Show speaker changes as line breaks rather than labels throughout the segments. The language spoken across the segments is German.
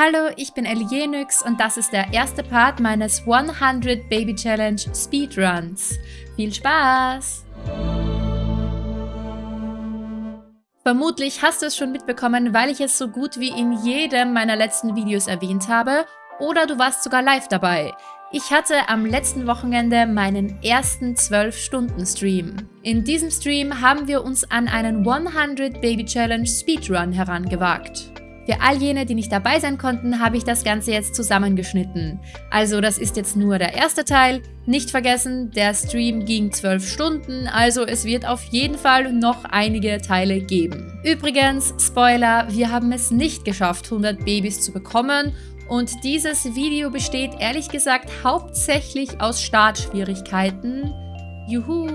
Hallo, ich bin Elienix und das ist der erste Part meines 100 Baby Challenge Speedruns. Viel Spaß! Vermutlich hast du es schon mitbekommen, weil ich es so gut wie in jedem meiner letzten Videos erwähnt habe oder du warst sogar live dabei. Ich hatte am letzten Wochenende meinen ersten 12-Stunden-Stream. In diesem Stream haben wir uns an einen 100 Baby Challenge Speedrun herangewagt. Für all jene, die nicht dabei sein konnten, habe ich das Ganze jetzt zusammengeschnitten. Also das ist jetzt nur der erste Teil. Nicht vergessen, der Stream ging 12 Stunden, also es wird auf jeden Fall noch einige Teile geben. Übrigens, Spoiler, wir haben es nicht geschafft, 100 Babys zu bekommen und dieses Video besteht ehrlich gesagt hauptsächlich aus Startschwierigkeiten. Juhu!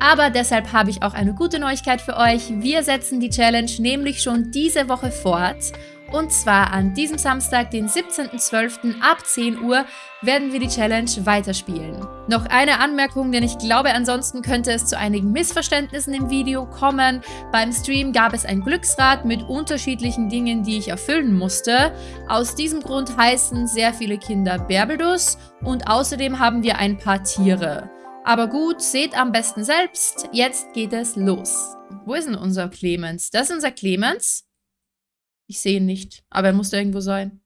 Aber deshalb habe ich auch eine gute Neuigkeit für euch. Wir setzen die Challenge nämlich schon diese Woche fort. Und zwar an diesem Samstag, den 17.12. ab 10 Uhr, werden wir die Challenge weiterspielen. Noch eine Anmerkung, denn ich glaube, ansonsten könnte es zu einigen Missverständnissen im Video kommen. Beim Stream gab es ein Glücksrad mit unterschiedlichen Dingen, die ich erfüllen musste. Aus diesem Grund heißen sehr viele Kinder Berbelus und außerdem haben wir ein paar Tiere. Aber gut, seht am besten selbst. Jetzt geht es los. Wo ist denn unser Clemens? Das ist unser Clemens. Ich sehe ihn nicht, aber er muss da irgendwo sein.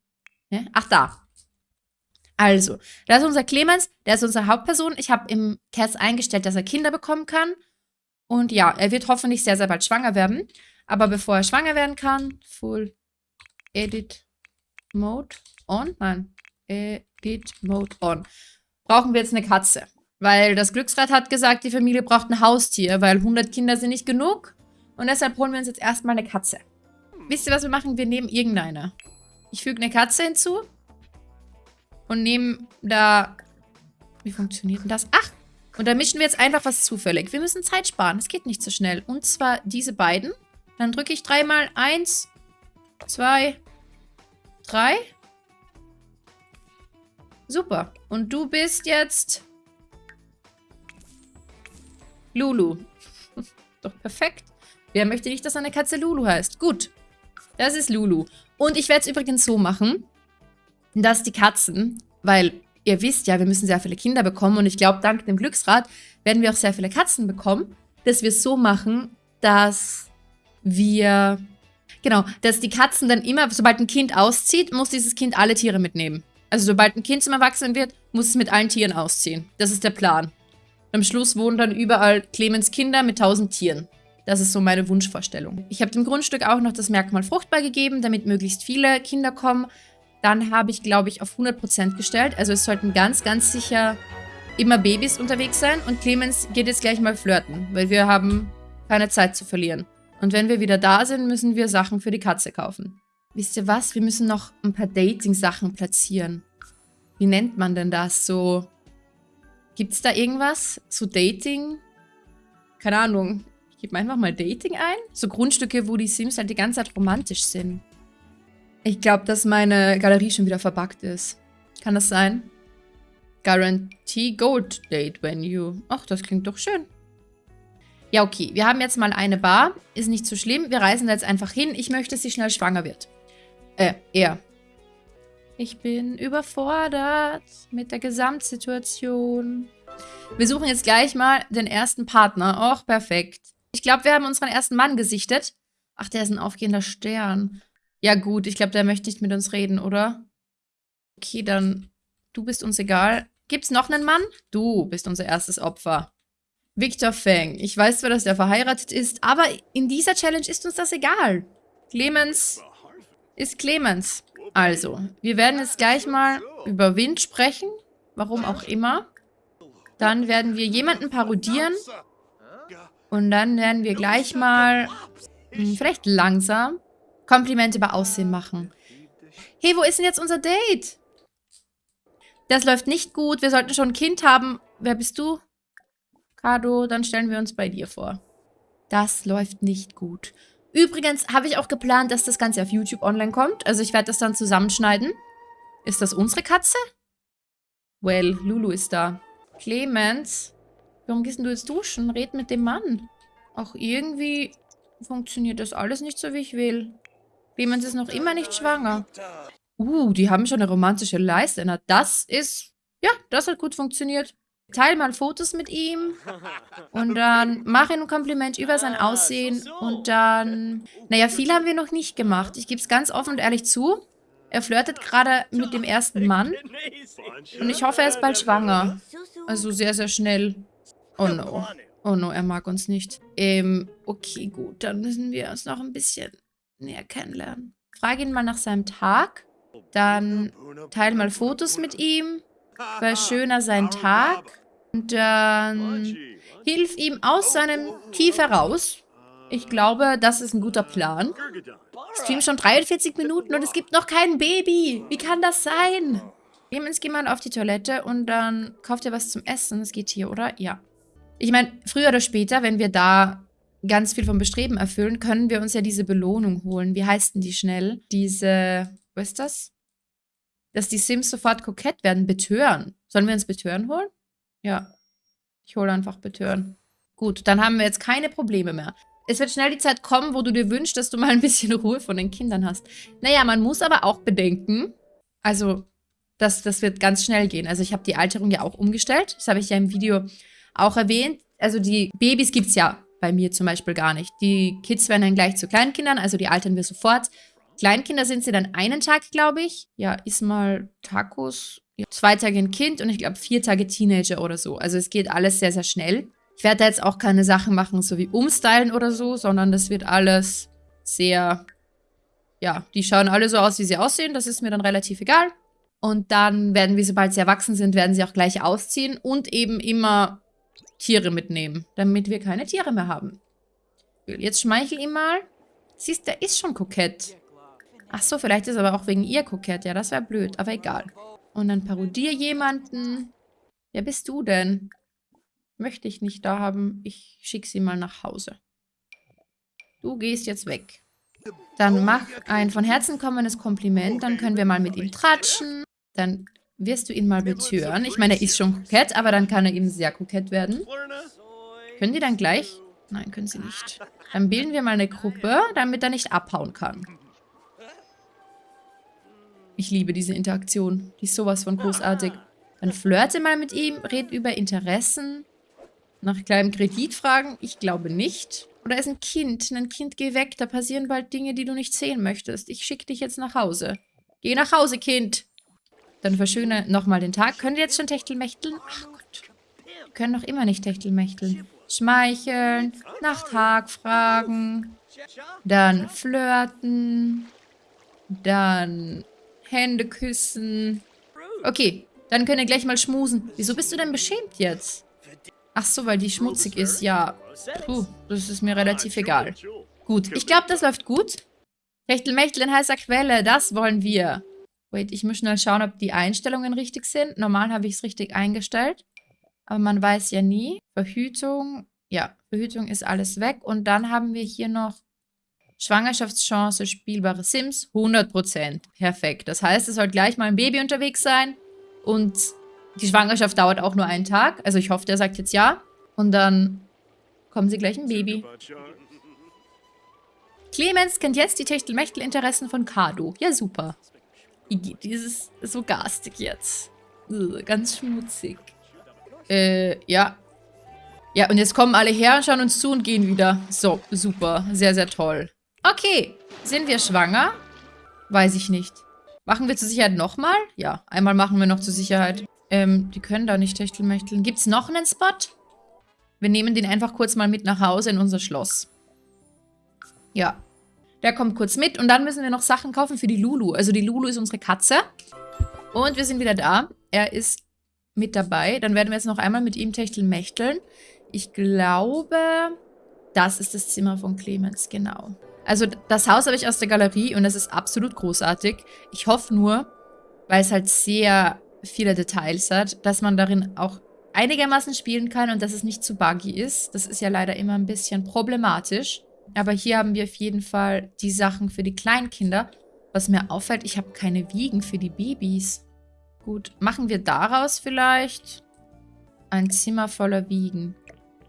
Ja? Ach, da. Also, da ist unser Clemens, der ist unsere Hauptperson. Ich habe im Cast eingestellt, dass er Kinder bekommen kann. Und ja, er wird hoffentlich sehr, sehr bald schwanger werden. Aber bevor er schwanger werden kann, Full Edit Mode on. Nein, Edit Mode on. Brauchen wir jetzt eine Katze. Weil das Glücksrad hat gesagt, die Familie braucht ein Haustier, weil 100 Kinder sind nicht genug. Und deshalb holen wir uns jetzt erstmal eine Katze. Wisst ihr, was wir machen? Wir nehmen irgendeine. Ich füge eine Katze hinzu. Und nehmen da... Wie funktioniert denn das? Ach! Und da mischen wir jetzt einfach was zufällig. Wir müssen Zeit sparen. Es geht nicht so schnell. Und zwar diese beiden. Dann drücke ich dreimal. Eins, zwei, drei. Super. Und du bist jetzt... Lulu. Doch perfekt. Wer möchte nicht, dass eine Katze Lulu heißt? Gut. Das ist Lulu. Und ich werde es übrigens so machen, dass die Katzen, weil ihr wisst ja, wir müssen sehr viele Kinder bekommen und ich glaube, dank dem Glücksrad werden wir auch sehr viele Katzen bekommen, dass wir es so machen, dass wir, genau, dass die Katzen dann immer, sobald ein Kind auszieht, muss dieses Kind alle Tiere mitnehmen. Also sobald ein Kind zum Erwachsenen wird, muss es mit allen Tieren ausziehen. Das ist der Plan. Am Schluss wohnen dann überall Clemens Kinder mit tausend Tieren. Das ist so meine Wunschvorstellung. Ich habe dem Grundstück auch noch das Merkmal fruchtbar gegeben, damit möglichst viele Kinder kommen. Dann habe ich, glaube ich, auf 100% gestellt. Also es sollten ganz, ganz sicher immer Babys unterwegs sein. Und Clemens geht jetzt gleich mal flirten, weil wir haben keine Zeit zu verlieren. Und wenn wir wieder da sind, müssen wir Sachen für die Katze kaufen. Wisst ihr was? Wir müssen noch ein paar Dating-Sachen platzieren. Wie nennt man denn das? So Gibt es da irgendwas? So Dating? Keine Ahnung. Ich gebe einfach mal Dating ein. So Grundstücke, wo die Sims halt die ganze Zeit romantisch sind. Ich glaube, dass meine Galerie schon wieder verbuggt ist. Kann das sein? Guarantee Gold Date Venue. Ach, das klingt doch schön. Ja, okay. Wir haben jetzt mal eine Bar. Ist nicht so schlimm. Wir reisen da jetzt einfach hin. Ich möchte, dass sie schnell schwanger wird. Äh, er. Ich bin überfordert mit der Gesamtsituation. Wir suchen jetzt gleich mal den ersten Partner. Och, perfekt. Ich glaube, wir haben unseren ersten Mann gesichtet. Ach, der ist ein aufgehender Stern. Ja gut, ich glaube, der möchte nicht mit uns reden, oder? Okay, dann du bist uns egal. Gibt's noch einen Mann? Du bist unser erstes Opfer. Victor Feng. Ich weiß zwar, dass der verheiratet ist, aber in dieser Challenge ist uns das egal. Clemens ist Clemens. Also, wir werden jetzt gleich mal über Wind sprechen. Warum auch immer. Dann werden wir jemanden parodieren. Und dann werden wir gleich mal, hm, vielleicht langsam, Komplimente über Aussehen machen. Hey, wo ist denn jetzt unser Date? Das läuft nicht gut. Wir sollten schon ein Kind haben. Wer bist du? Kado, dann stellen wir uns bei dir vor. Das läuft nicht gut. Übrigens habe ich auch geplant, dass das Ganze auf YouTube online kommt. Also ich werde das dann zusammenschneiden. Ist das unsere Katze? Well, Lulu ist da. Clemens, warum gehst du jetzt duschen? Red mit dem Mann. Auch irgendwie funktioniert das alles nicht so, wie ich will. Clemens ist noch immer nicht schwanger. Uh, die haben schon eine romantische Leiste. Na, das ist... Ja, das hat gut funktioniert. Teil mal Fotos mit ihm und dann mach ihm ein Kompliment über sein Aussehen und dann... Naja, viel haben wir noch nicht gemacht. Ich gebe es ganz offen und ehrlich zu. Er flirtet gerade mit dem ersten Mann und ich hoffe, er ist bald schwanger. Also sehr, sehr schnell. Oh no. Oh no, er mag uns nicht. Ähm, okay, gut. Dann müssen wir uns noch ein bisschen näher kennenlernen. Frage ihn mal nach seinem Tag. Dann teile mal Fotos mit ihm. War schöner sein Tag. Und dann hilf ihm aus seinem Tief heraus. Ich glaube, das ist ein guter Plan. Stream schon 43 Minuten und es gibt noch kein Baby. Wie kann das sein? Clemens, geh mal auf die Toilette und dann kauft ihr was zum Essen. Das geht hier, oder? Ja. Ich meine, früher oder später, wenn wir da ganz viel vom Bestreben erfüllen, können wir uns ja diese Belohnung holen. Wie heißt denn die schnell? Diese, was ist das? Dass die Sims sofort kokett werden. Betören. Sollen wir uns Betören holen? Ja. Ich hole einfach Betören. Gut, dann haben wir jetzt keine Probleme mehr. Es wird schnell die Zeit kommen, wo du dir wünschst, dass du mal ein bisschen Ruhe von den Kindern hast. Naja, man muss aber auch bedenken, also das, das wird ganz schnell gehen. Also ich habe die Alterung ja auch umgestellt. Das habe ich ja im Video auch erwähnt. Also die Babys gibt es ja bei mir zum Beispiel gar nicht. Die Kids werden dann gleich zu Kleinkindern, also die altern wir sofort. Kleinkinder sind sie dann einen Tag, glaube ich. Ja, ist mal Tacos. Ja, zwei Tage ein Kind und ich glaube vier Tage Teenager oder so. Also es geht alles sehr, sehr schnell. Ich werde da jetzt auch keine Sachen machen, so wie umstylen oder so, sondern das wird alles sehr, ja, die schauen alle so aus, wie sie aussehen. Das ist mir dann relativ egal. Und dann werden wir, sobald sie erwachsen sind, werden sie auch gleich ausziehen und eben immer Tiere mitnehmen, damit wir keine Tiere mehr haben. Jetzt schmeichel ihm mal. Siehst, der ist schon kokett. Ach so, vielleicht ist er aber auch wegen ihr kokett. Ja, das wäre blöd, aber egal. Und dann parodier jemanden. Wer bist du denn? Möchte ich nicht da haben. Ich schicke sie mal nach Hause. Du gehst jetzt weg. Dann mach ein von Herzen kommendes Kompliment. Dann können wir mal mit ihm tratschen. Dann wirst du ihn mal betören. Ich meine, er ist schon kokett, aber dann kann er eben sehr kokett werden. Können die dann gleich? Nein, können sie nicht. Dann bilden wir mal eine Gruppe, damit er nicht abhauen kann. Ich liebe diese Interaktion. Die ist sowas von großartig. Dann flirte mal mit ihm, red über Interessen. Nach kleinem Kredit fragen? Ich glaube nicht. Oder ist ein Kind. Ein Kind, geh weg. Da passieren bald Dinge, die du nicht sehen möchtest. Ich schicke dich jetzt nach Hause. Geh nach Hause, Kind. Dann verschöne nochmal den Tag. Könnt ihr jetzt schon Techtelmächteln? Ach Gott. Wir können noch immer nicht Techtelmächteln. Schmeicheln. Nach Tag fragen. Dann flirten. Dann Hände küssen. Okay, dann können wir gleich mal schmusen. Wieso bist du denn beschämt jetzt? Ach so, weil die schmutzig ist. Ja, puh, das ist mir relativ egal. Gut, ich glaube, das läuft gut. Techtelmechtel in heißer Quelle, das wollen wir. Wait, ich muss schnell schauen, ob die Einstellungen richtig sind. Normal habe ich es richtig eingestellt. Aber man weiß ja nie. Verhütung, ja, Verhütung ist alles weg. Und dann haben wir hier noch Schwangerschaftschance, spielbare Sims, 100%. Perfekt. Das heißt, es soll gleich mal ein Baby unterwegs sein. Und die Schwangerschaft dauert auch nur einen Tag. Also ich hoffe, der sagt jetzt ja. Und dann kommen sie gleich ein Baby. Clemens kennt jetzt die Techtelmechtel-Interessen von Kado. Ja, super. Dieses so garstig jetzt. Ganz schmutzig. Äh, ja. Ja, und jetzt kommen alle her, schauen uns zu und gehen wieder. So, super. Sehr, sehr toll. Okay. Sind wir schwanger? Weiß ich nicht. Machen wir zur Sicherheit nochmal? Ja, einmal machen wir noch zur Sicherheit. Ähm, die können da nicht techtelmächteln. Gibt es noch einen Spot? Wir nehmen den einfach kurz mal mit nach Hause in unser Schloss. Ja. Der kommt kurz mit und dann müssen wir noch Sachen kaufen für die Lulu. Also die Lulu ist unsere Katze. Und wir sind wieder da. Er ist mit dabei. Dann werden wir jetzt noch einmal mit ihm techtelmächteln. Ich glaube, das ist das Zimmer von Clemens, genau. Also das Haus habe ich aus der Galerie und das ist absolut großartig. Ich hoffe nur, weil es halt sehr viele Details hat, dass man darin auch einigermaßen spielen kann und dass es nicht zu buggy ist. Das ist ja leider immer ein bisschen problematisch. Aber hier haben wir auf jeden Fall die Sachen für die Kleinkinder. Was mir auffällt, ich habe keine Wiegen für die Babys. Gut, machen wir daraus vielleicht ein Zimmer voller Wiegen.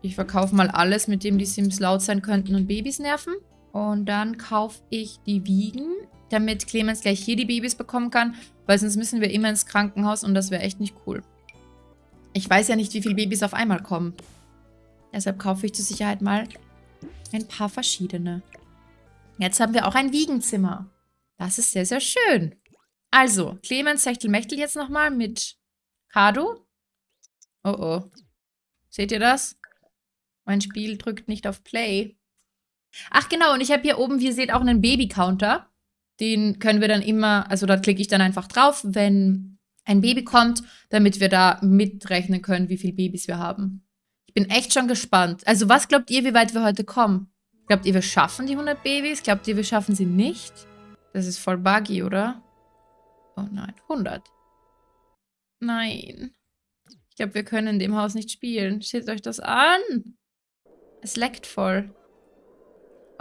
Ich verkaufe mal alles, mit dem die Sims laut sein könnten und Babys nerven. Und dann kaufe ich die Wiegen, damit Clemens gleich hier die Babys bekommen kann, weil sonst müssen wir immer ins Krankenhaus und das wäre echt nicht cool. Ich weiß ja nicht, wie viele Babys auf einmal kommen. Deshalb kaufe ich zur Sicherheit mal ein paar verschiedene. Jetzt haben wir auch ein Wiegenzimmer. Das ist sehr, sehr schön. Also, Clemens Sechtelmechtel jetzt nochmal mit Kado. Oh oh. Seht ihr das? Mein Spiel drückt nicht auf Play. Ach genau, und ich habe hier oben, wie ihr seht, auch einen Baby-Counter. Den können wir dann immer, also da klicke ich dann einfach drauf, wenn ein Baby kommt, damit wir da mitrechnen können, wie viele Babys wir haben. Ich bin echt schon gespannt. Also was glaubt ihr, wie weit wir heute kommen? Glaubt ihr, wir schaffen die 100 Babys? Glaubt ihr, wir schaffen sie nicht? Das ist voll buggy, oder? Oh nein, 100. Nein. Ich glaube, wir können in dem Haus nicht spielen. Steht euch das an. Es leckt voll.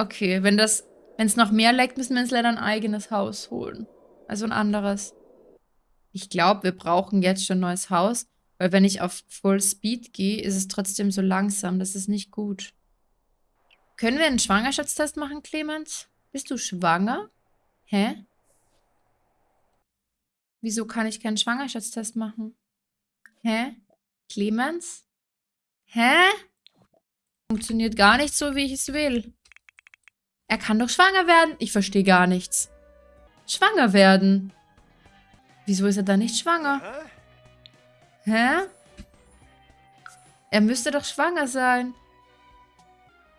Okay, wenn das, wenn es noch mehr leckt, müssen wir uns leider ein eigenes Haus holen. Also ein anderes. Ich glaube, wir brauchen jetzt schon ein neues Haus, weil wenn ich auf Full Speed gehe, ist es trotzdem so langsam. Das ist nicht gut. Können wir einen Schwangerschaftstest machen, Clemens? Bist du schwanger? Hä? Wieso kann ich keinen Schwangerschaftstest machen? Hä? Clemens? Hä? Funktioniert gar nicht so, wie ich es will. Er kann doch schwanger werden. Ich verstehe gar nichts. Schwanger werden. Wieso ist er da nicht schwanger? Hä? Er müsste doch schwanger sein.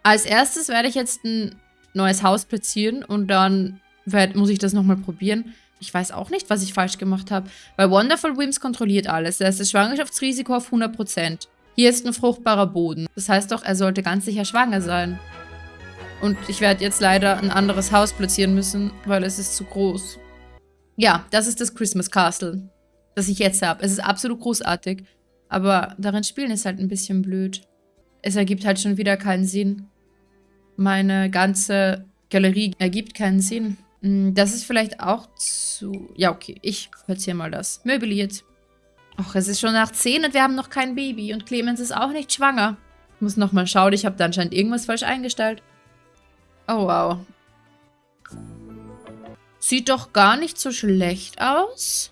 Als erstes werde ich jetzt ein neues Haus platzieren und dann werd, muss ich das nochmal probieren. Ich weiß auch nicht, was ich falsch gemacht habe. Weil Wonderful Whims kontrolliert alles. Da ist das Schwangerschaftsrisiko auf 100%. Hier ist ein fruchtbarer Boden. Das heißt doch, er sollte ganz sicher schwanger sein. Und ich werde jetzt leider ein anderes Haus platzieren müssen, weil es ist zu groß. Ja, das ist das Christmas Castle, das ich jetzt habe. Es ist absolut großartig. Aber darin spielen ist halt ein bisschen blöd. Es ergibt halt schon wieder keinen Sinn. Meine ganze Galerie ergibt keinen Sinn. Hm, das ist vielleicht auch zu... Ja, okay, ich platziere mal das. Möbliert. Ach, es ist schon nach 10 und wir haben noch kein Baby. Und Clemens ist auch nicht schwanger. Ich muss nochmal schauen, ich habe da anscheinend irgendwas falsch eingestellt. Oh, wow. Sieht doch gar nicht so schlecht aus.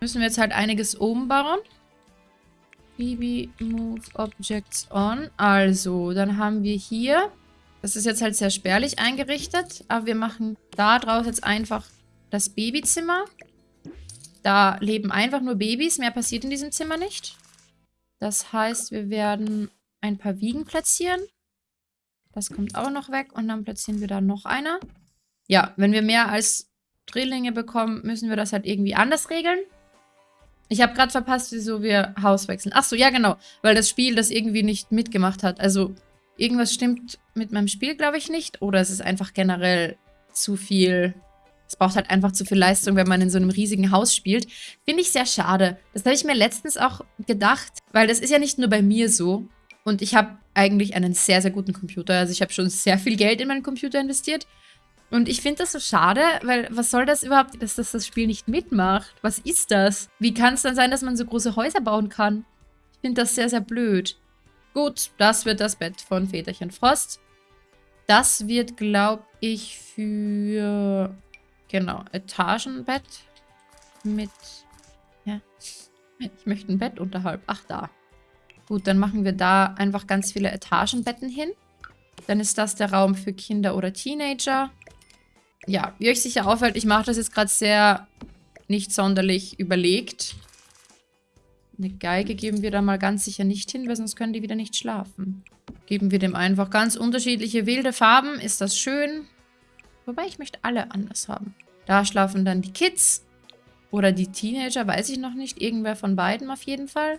Müssen wir jetzt halt einiges umbauen. BB Move Objects On. Also, dann haben wir hier... Das ist jetzt halt sehr spärlich eingerichtet. Aber wir machen da draus jetzt einfach das Babyzimmer. Da leben einfach nur Babys. Mehr passiert in diesem Zimmer nicht. Das heißt, wir werden ein paar Wiegen platzieren. Das kommt auch noch weg. Und dann platzieren wir da noch einer. Ja, wenn wir mehr als Drillinge bekommen, müssen wir das halt irgendwie anders regeln. Ich habe gerade verpasst, wieso wir Haus wechseln. Achso, ja genau. Weil das Spiel das irgendwie nicht mitgemacht hat. Also irgendwas stimmt mit meinem Spiel, glaube ich, nicht. Oder es ist einfach generell zu viel... Es braucht halt einfach zu viel Leistung, wenn man in so einem riesigen Haus spielt. Finde ich sehr schade. Das habe ich mir letztens auch gedacht. Weil das ist ja nicht nur bei mir so. Und ich habe eigentlich einen sehr, sehr guten Computer. Also ich habe schon sehr viel Geld in meinen Computer investiert. Und ich finde das so schade, weil was soll das überhaupt, dass das das Spiel nicht mitmacht? Was ist das? Wie kann es dann sein, dass man so große Häuser bauen kann? Ich finde das sehr, sehr blöd. Gut, das wird das Bett von Väterchen Frost. Das wird, glaube ich, für, genau, Etagenbett mit, ja, ich möchte ein Bett unterhalb. Ach, da. Gut, dann machen wir da einfach ganz viele Etagenbetten hin. Dann ist das der Raum für Kinder oder Teenager. Ja, wie euch sicher auffällt, ich mache das jetzt gerade sehr nicht sonderlich überlegt. Eine Geige geben wir da mal ganz sicher nicht hin, weil sonst können die wieder nicht schlafen. Geben wir dem einfach ganz unterschiedliche wilde Farben. Ist das schön? Wobei, ich möchte alle anders haben. Da schlafen dann die Kids. Oder die Teenager, weiß ich noch nicht. Irgendwer von beiden auf jeden Fall.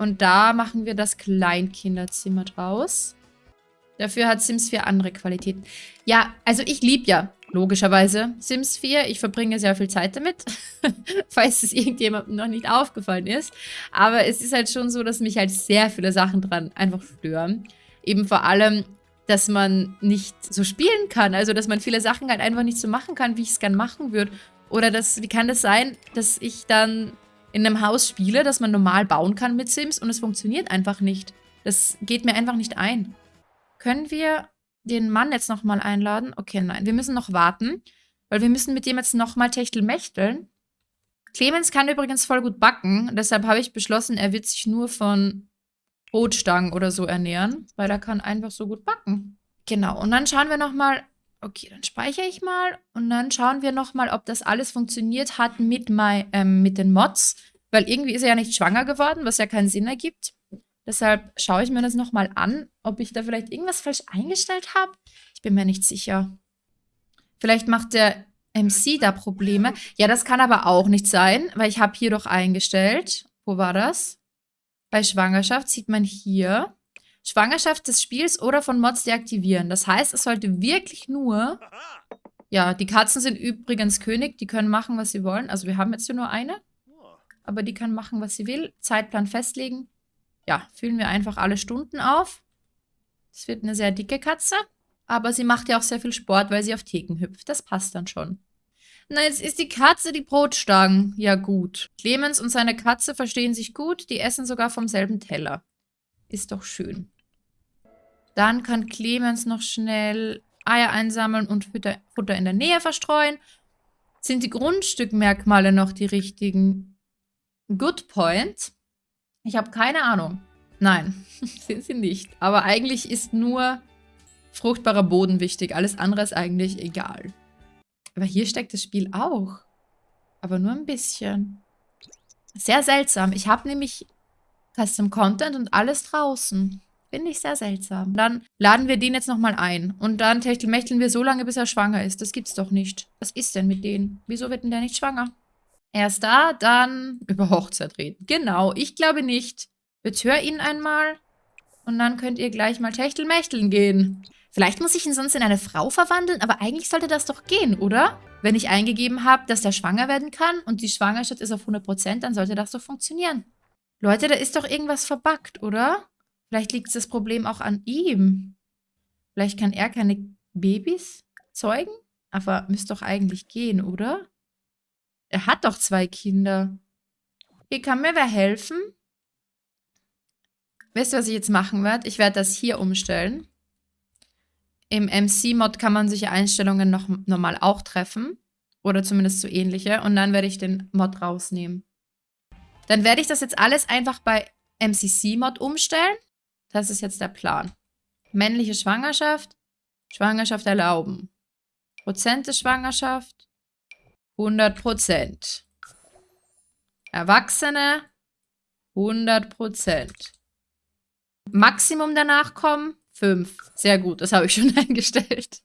Und da machen wir das Kleinkinderzimmer draus. Dafür hat Sims 4 andere Qualitäten. Ja, also ich liebe ja logischerweise Sims 4. Ich verbringe sehr viel Zeit damit, falls es irgendjemandem noch nicht aufgefallen ist. Aber es ist halt schon so, dass mich halt sehr viele Sachen dran einfach stören. Eben vor allem, dass man nicht so spielen kann. Also, dass man viele Sachen halt einfach nicht so machen kann, wie ich es gern machen würde. Oder dass, wie kann das sein, dass ich dann in einem Haus spiele, das man normal bauen kann mit Sims und es funktioniert einfach nicht. Das geht mir einfach nicht ein. Können wir den Mann jetzt nochmal einladen? Okay, nein, wir müssen noch warten, weil wir müssen mit dem jetzt nochmal techtelmächteln. Clemens kann übrigens voll gut backen, deshalb habe ich beschlossen, er wird sich nur von Brotstangen oder so ernähren, weil er kann einfach so gut backen. Genau, und dann schauen wir nochmal, okay, dann speichere ich mal und dann schauen wir nochmal, ob das alles funktioniert hat mit, my, ähm, mit den Mods, weil irgendwie ist er ja nicht schwanger geworden, was ja keinen Sinn ergibt. Deshalb schaue ich mir das nochmal an, ob ich da vielleicht irgendwas falsch eingestellt habe. Ich bin mir nicht sicher. Vielleicht macht der MC da Probleme. Ja, das kann aber auch nicht sein, weil ich habe hier doch eingestellt. Wo war das? Bei Schwangerschaft sieht man hier. Schwangerschaft des Spiels oder von Mods deaktivieren. Das heißt, es sollte wirklich nur... Ja, die Katzen sind übrigens König. Die können machen, was sie wollen. Also wir haben jetzt hier nur eine. Aber die kann machen, was sie will. Zeitplan festlegen. Ja, füllen wir einfach alle Stunden auf. Es wird eine sehr dicke Katze. Aber sie macht ja auch sehr viel Sport, weil sie auf Theken hüpft. Das passt dann schon. Na, jetzt ist die Katze die Brotstangen. Ja gut. Clemens und seine Katze verstehen sich gut. Die essen sogar vom selben Teller. Ist doch schön. Dann kann Clemens noch schnell Eier einsammeln und Futter in der Nähe verstreuen. Sind die Grundstückmerkmale noch die richtigen? Good point. Ich habe keine Ahnung. Nein, sind sie nicht. Aber eigentlich ist nur fruchtbarer Boden wichtig. Alles andere ist eigentlich egal. Aber hier steckt das Spiel auch. Aber nur ein bisschen. Sehr seltsam. Ich habe nämlich Custom Content und alles draußen. Finde ich sehr seltsam. Dann laden wir den jetzt nochmal ein. Und dann techtelmächteln wir so lange, bis er schwanger ist. Das gibt's doch nicht. Was ist denn mit denen? Wieso wird denn der nicht schwanger? Erst da, dann über Hochzeit reden. Genau, ich glaube nicht. Betör ihn einmal. Und dann könnt ihr gleich mal techtelmächteln gehen. Vielleicht muss ich ihn sonst in eine Frau verwandeln, aber eigentlich sollte das doch gehen, oder? Wenn ich eingegeben habe, dass der schwanger werden kann und die Schwangerschaft ist auf 100%, dann sollte das doch funktionieren. Leute, da ist doch irgendwas verbuggt, oder? Vielleicht liegt das Problem auch an ihm. Vielleicht kann er keine Babys zeugen? Aber müsste doch eigentlich gehen, oder? Er hat doch zwei Kinder. Hier kann mir wer helfen? Wisst ihr, was ich jetzt machen werde? Ich werde das hier umstellen. Im MC-Mod kann man solche Einstellungen noch normal auch treffen. Oder zumindest so ähnliche. Und dann werde ich den Mod rausnehmen. Dann werde ich das jetzt alles einfach bei MCC-Mod umstellen. Das ist jetzt der Plan. Männliche Schwangerschaft. Schwangerschaft erlauben. Prozent der Schwangerschaft. 100 Prozent. Erwachsene. 100 Prozent. Maximum der Nachkommen. 5. Sehr gut, das habe ich schon eingestellt.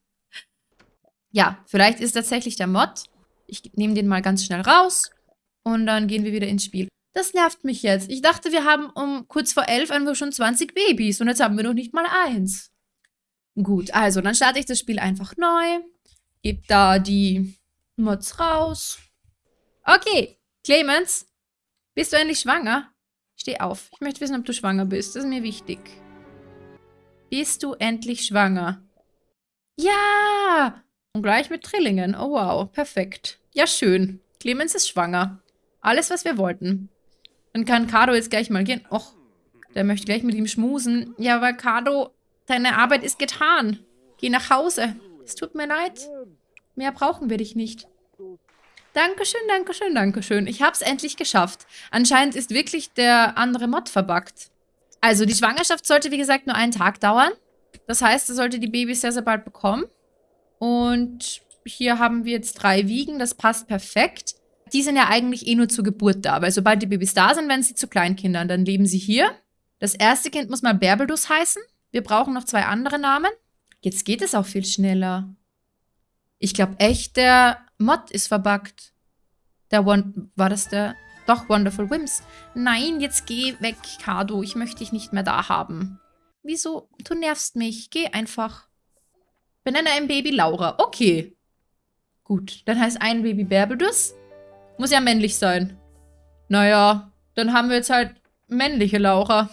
Ja, vielleicht ist tatsächlich der Mod. Ich nehme den mal ganz schnell raus. Und dann gehen wir wieder ins Spiel. Das nervt mich jetzt. Ich dachte, wir haben um kurz vor elf einfach schon 20 Babys. Und jetzt haben wir noch nicht mal eins. Gut, also dann starte ich das Spiel einfach neu. Gebe da die Mods raus. Okay, Clemens, bist du endlich schwanger? Steh auf. Ich möchte wissen, ob du schwanger bist. Das ist mir wichtig. Bist du endlich schwanger? Ja! Und gleich mit Trillingen. Oh wow, perfekt. Ja, schön. Clemens ist schwanger. Alles, was wir wollten. Dann kann Cardo jetzt gleich mal gehen. Och, der möchte gleich mit ihm schmusen. Ja, aber Cardo, deine Arbeit ist getan. Geh nach Hause. Es tut mir leid. Mehr brauchen wir dich nicht. Dankeschön, Dankeschön, Dankeschön. Ich hab's endlich geschafft. Anscheinend ist wirklich der andere Mod verbuggt. Also die Schwangerschaft sollte, wie gesagt, nur einen Tag dauern. Das heißt, er sollte die Babys sehr, sehr bald bekommen. Und hier haben wir jetzt drei Wiegen. Das passt perfekt. Die sind ja eigentlich eh nur zur Geburt da, weil sobald die Babys da sind, werden sie zu Kleinkindern. Dann leben sie hier. Das erste Kind muss mal Berbelus heißen. Wir brauchen noch zwei andere Namen. Jetzt geht es auch viel schneller. Ich glaube echt, der Mod ist verbuggt. Der One, war das der? Doch, Wonderful Whims. Nein, jetzt geh weg, Kado. Ich möchte dich nicht mehr da haben. Wieso? Du nervst mich. Geh einfach. Benenne ein Baby Laura. Okay. Gut, dann heißt ein Baby Berbedus. Muss ja männlich sein. Naja, dann haben wir jetzt halt männliche Laura.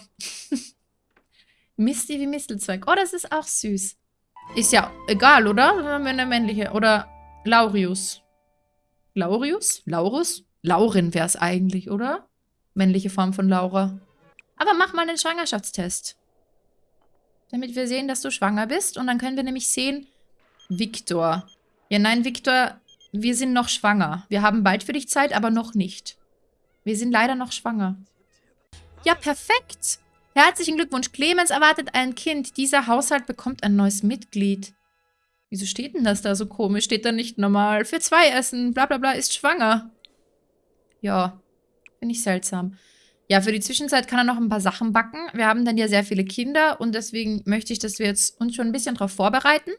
Misty wie Mistelzweig. Oh, das ist auch süß. Ist ja egal, oder? Dann haben wir eine männliche. Oder Laurius. Laurius? Laurus? Laurin wäre es eigentlich, oder? Männliche Form von Laura. Aber mach mal den Schwangerschaftstest. damit wir sehen, dass du schwanger bist. Und dann können wir nämlich sehen, Viktor. Ja, nein, Viktor, wir sind noch schwanger. Wir haben bald für dich Zeit, aber noch nicht. Wir sind leider noch schwanger. Ja, perfekt. Herzlichen Glückwunsch. Clemens erwartet ein Kind. Dieser Haushalt bekommt ein neues Mitglied. Wieso steht denn das da so komisch? Steht da nicht normal für zwei Essen, bla bla bla, ist schwanger. Ja, finde ich seltsam. Ja, für die Zwischenzeit kann er noch ein paar Sachen backen. Wir haben dann ja sehr viele Kinder und deswegen möchte ich, dass wir jetzt uns schon ein bisschen darauf vorbereiten.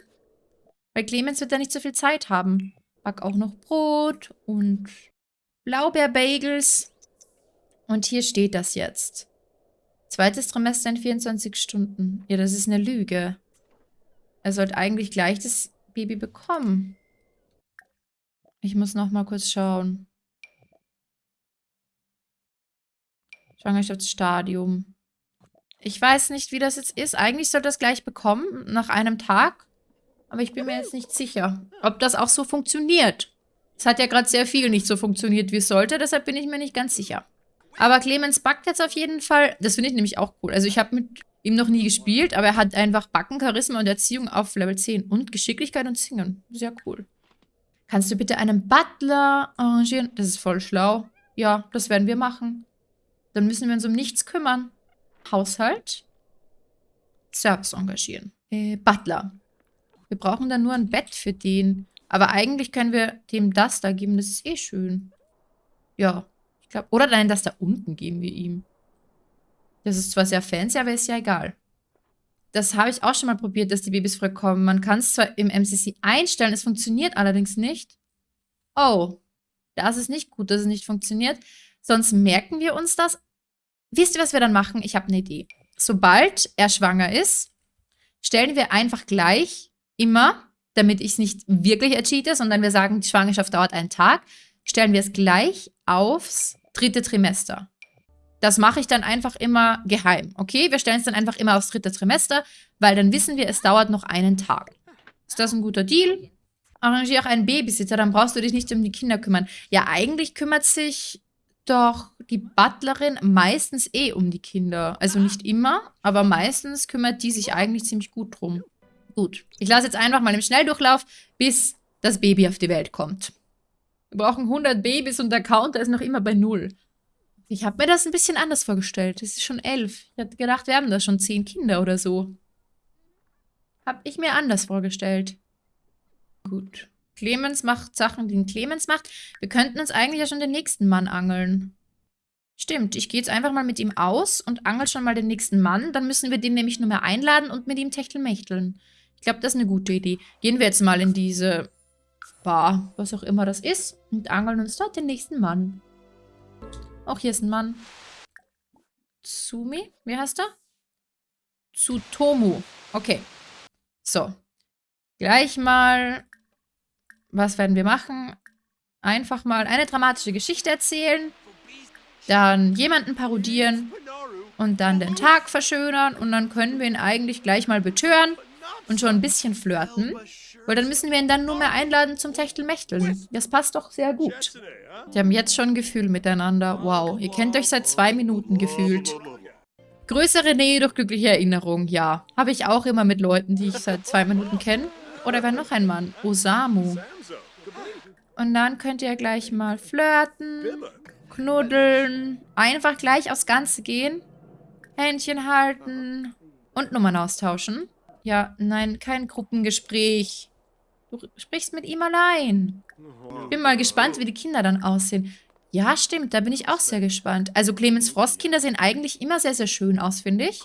Weil Clemens wird ja nicht so viel Zeit haben. Back auch noch Brot und Blaubeerbagels. Und hier steht das jetzt. Zweites Trimester in 24 Stunden. Ja, das ist eine Lüge. Er sollte eigentlich gleich das Baby bekommen. Ich muss noch mal kurz schauen. Schwangerschaftsstadium. Ich weiß nicht, wie das jetzt ist. Eigentlich sollte das gleich bekommen, nach einem Tag. Aber ich bin mir jetzt nicht sicher, ob das auch so funktioniert. Es hat ja gerade sehr viel nicht so funktioniert, wie es sollte. Deshalb bin ich mir nicht ganz sicher. Aber Clemens backt jetzt auf jeden Fall. Das finde ich nämlich auch cool. Also ich habe mit ihm noch nie gespielt, aber er hat einfach Backen, Charisma und Erziehung auf Level 10. Und Geschicklichkeit und Singen. Sehr cool. Kannst du bitte einen Butler arrangieren? Das ist voll schlau. Ja, das werden wir machen. Dann müssen wir uns um nichts kümmern. Haushalt. Service engagieren. Äh, Butler. Wir brauchen dann nur ein Bett für den. Aber eigentlich können wir dem das da geben. Das ist eh schön. Ja. Ich glaube, oder nein, das da unten geben wir ihm. Das ist zwar sehr fancy, aber ist ja egal. Das habe ich auch schon mal probiert, dass die Babys früh kommen. Man kann es zwar im MCC einstellen, es funktioniert allerdings nicht. Oh, das ist nicht gut, dass es nicht funktioniert. Sonst merken wir uns das. Wisst ihr, was wir dann machen? Ich habe eine Idee. Sobald er schwanger ist, stellen wir einfach gleich immer, damit ich es nicht wirklich ercheate, sondern wir sagen, die Schwangerschaft dauert einen Tag, stellen wir es gleich aufs dritte Trimester. Das mache ich dann einfach immer geheim, okay? Wir stellen es dann einfach immer aufs dritte Trimester, weil dann wissen wir, es dauert noch einen Tag. Ist das ein guter Deal? Arrangiere auch einen Babysitter, dann brauchst du dich nicht um die Kinder kümmern. Ja, eigentlich kümmert sich doch die Butlerin meistens eh um die Kinder. Also nicht immer, aber meistens kümmert die sich eigentlich ziemlich gut drum. Gut, ich lasse jetzt einfach mal im Schnelldurchlauf, bis das Baby auf die Welt kommt. Wir brauchen 100 Babys und der Counter ist noch immer bei null. Ich habe mir das ein bisschen anders vorgestellt. Es ist schon elf. Ich hatte gedacht, wir haben da schon zehn Kinder oder so. Hab ich mir anders vorgestellt. Gut. Clemens macht Sachen, die Clemens macht. Wir könnten uns eigentlich ja schon den nächsten Mann angeln. Stimmt, ich gehe jetzt einfach mal mit ihm aus und angel schon mal den nächsten Mann. Dann müssen wir den nämlich nur mehr einladen und mit ihm techtelmächteln. Ich glaube, das ist eine gute Idee. Gehen wir jetzt mal in diese Bar, was auch immer das ist, und angeln uns dort den nächsten Mann. Auch hier ist ein Mann. Tsumi? Wie heißt er? Tsutomu. Okay. So. Gleich mal was werden wir machen? Einfach mal eine dramatische Geschichte erzählen, dann jemanden parodieren und dann den Tag verschönern und dann können wir ihn eigentlich gleich mal betören und schon ein bisschen flirten. Weil dann müssen wir ihn dann nur mehr einladen zum Techtelmächteln. Das passt doch sehr gut. Die haben jetzt schon Gefühl miteinander. Wow, ihr kennt euch seit zwei Minuten gefühlt. Größere Nähe durch glückliche Erinnerung, ja. Habe ich auch immer mit Leuten, die ich seit zwei Minuten kenne. Oder wer noch ein Mann? Osamu. Und dann könnt ihr gleich mal flirten, knuddeln, einfach gleich aufs Ganze gehen, Händchen halten und Nummern austauschen. Ja, nein, kein Gruppengespräch. Du sprichst mit ihm allein. Ich bin mal gespannt, wie die Kinder dann aussehen. Ja, stimmt, da bin ich auch sehr gespannt. Also Clemens Frostkinder sehen eigentlich immer sehr, sehr schön aus, finde ich.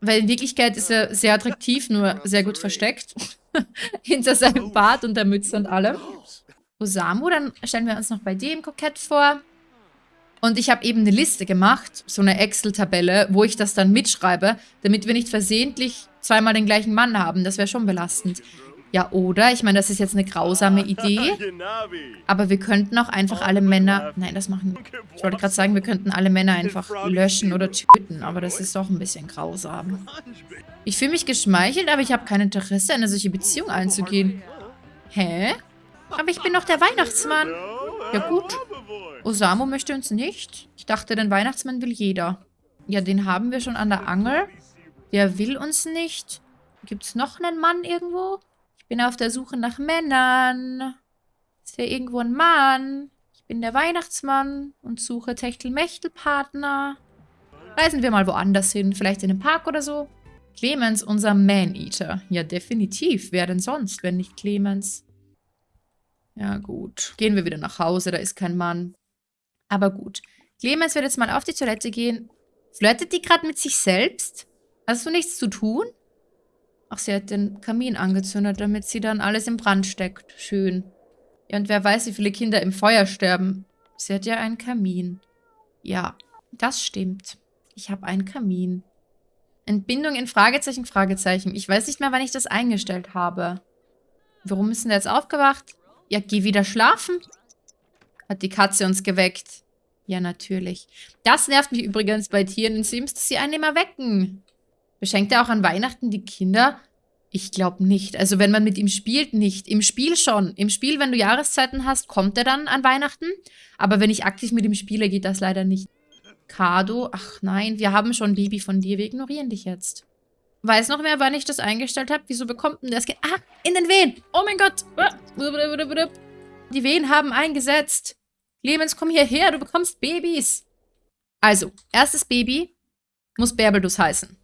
Weil in Wirklichkeit ist er sehr attraktiv, nur sehr gut versteckt. Hinter seinem Bart und der Mütze und allem. Osamu, dann stellen wir uns noch bei dem kokett vor. Und ich habe eben eine Liste gemacht, so eine Excel-Tabelle, wo ich das dann mitschreibe, damit wir nicht versehentlich zweimal den gleichen Mann haben. Das wäre schon belastend. Ja, oder? Ich meine, das ist jetzt eine grausame Idee. Aber wir könnten auch einfach alle Männer... Nein, das machen wir. Ich wollte gerade sagen, wir könnten alle Männer einfach löschen oder töten. Aber das ist doch ein bisschen grausam. Ich fühle mich geschmeichelt, aber ich habe kein Interesse, eine solche Beziehung einzugehen. Hä? Aber ich bin doch der Weihnachtsmann. Ja gut. Osamu möchte uns nicht. Ich dachte, den Weihnachtsmann will jeder. Ja, den haben wir schon an der Angel. Der will uns nicht. Gibt es noch einen Mann irgendwo? Ich bin auf der Suche nach Männern. Ist hier irgendwo ein Mann? Ich bin der Weihnachtsmann und suche Techtelmechtel-Partner. Reisen wir mal woanders hin. Vielleicht in den Park oder so. Clemens, unser Man-Eater. Ja, definitiv. Wer denn sonst, wenn nicht Clemens? Ja, gut. Gehen wir wieder nach Hause, da ist kein Mann. Aber gut. Clemens wird jetzt mal auf die Toilette gehen. Flirtet die gerade mit sich selbst? Hast du nichts zu tun? Ach, sie hat den Kamin angezündet, damit sie dann alles im Brand steckt. Schön. Ja, und wer weiß, wie viele Kinder im Feuer sterben. Sie hat ja einen Kamin. Ja, das stimmt. Ich habe einen Kamin. Entbindung in Fragezeichen, Fragezeichen. Ich weiß nicht mehr, wann ich das eingestellt habe. Warum ist denn jetzt aufgewacht? Ja, geh wieder schlafen. Hat die Katze uns geweckt. Ja, natürlich. Das nervt mich übrigens bei Tieren in Sims, dass sie einen immer wecken. Beschenkt er auch an Weihnachten die Kinder? Ich glaube nicht. Also wenn man mit ihm spielt, nicht. Im Spiel schon. Im Spiel, wenn du Jahreszeiten hast, kommt er dann an Weihnachten. Aber wenn ich aktiv mit ihm spiele, geht das leider nicht. Kado, ach nein, wir haben schon Baby von dir. Wir ignorieren dich jetzt. Weiß noch mehr, wann ich das eingestellt habe? Wieso bekommt denn das Kind... Ah, in den Wehen! Oh mein Gott! Die Wehen haben eingesetzt. Clemens, komm hierher, du bekommst Babys. Also, erstes Baby muss Bärbelus heißen.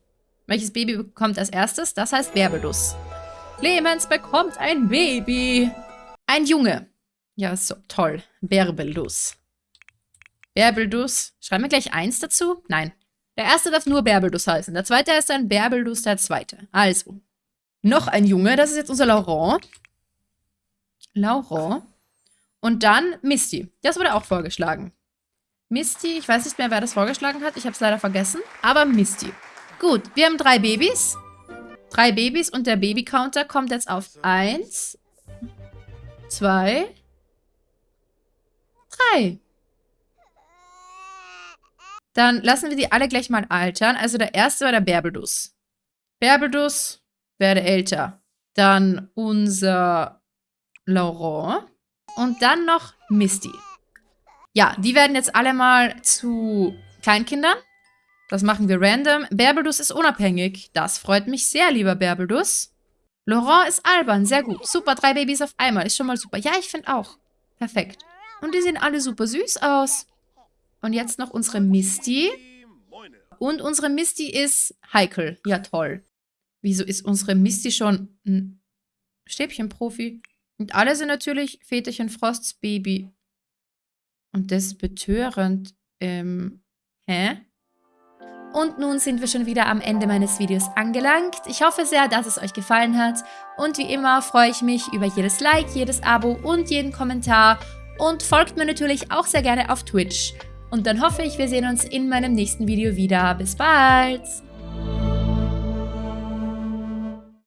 Welches Baby bekommt als erstes? Das heißt Bärbelus. Clemens bekommt ein Baby. Ein Junge. Ja, so, toll. Bärbelus. Bärbelus. Schreiben wir gleich eins dazu? Nein. Der erste darf nur Bärbelus heißen. Der zweite ist dann Bärbelus der zweite. Also. Noch ein Junge. Das ist jetzt unser Laurent. Laurent. Und dann Misty. Das wurde auch vorgeschlagen. Misty, ich weiß nicht mehr, wer das vorgeschlagen hat. Ich habe es leider vergessen. Aber Misty. Gut, wir haben drei Babys. Drei Babys und der Baby-Counter kommt jetzt auf eins, zwei, drei. Dann lassen wir die alle gleich mal altern. Also der erste war der Berbelus. Berbelus werde älter. Dann unser Laurent. Und dann noch Misty. Ja, die werden jetzt alle mal zu Kleinkindern. Das machen wir random. Berbelus ist unabhängig. Das freut mich sehr, lieber Berbelus. Laurent ist albern. Sehr gut. Super, drei Babys auf einmal. Ist schon mal super. Ja, ich finde auch. Perfekt. Und die sehen alle super süß aus. Und jetzt noch unsere Misty. Und unsere Misty ist heikel. Ja, toll. Wieso ist unsere Misty schon ein Stäbchenprofi? Und alle sind natürlich Väterchen Frosts Baby. Und das ist betörend. Ähm, hä? Und nun sind wir schon wieder am Ende meines Videos angelangt. Ich hoffe sehr, dass es euch gefallen hat. Und wie immer freue ich mich über jedes Like, jedes Abo und jeden Kommentar. Und folgt mir natürlich auch sehr gerne auf Twitch. Und dann hoffe ich, wir sehen uns in meinem nächsten Video wieder. Bis bald!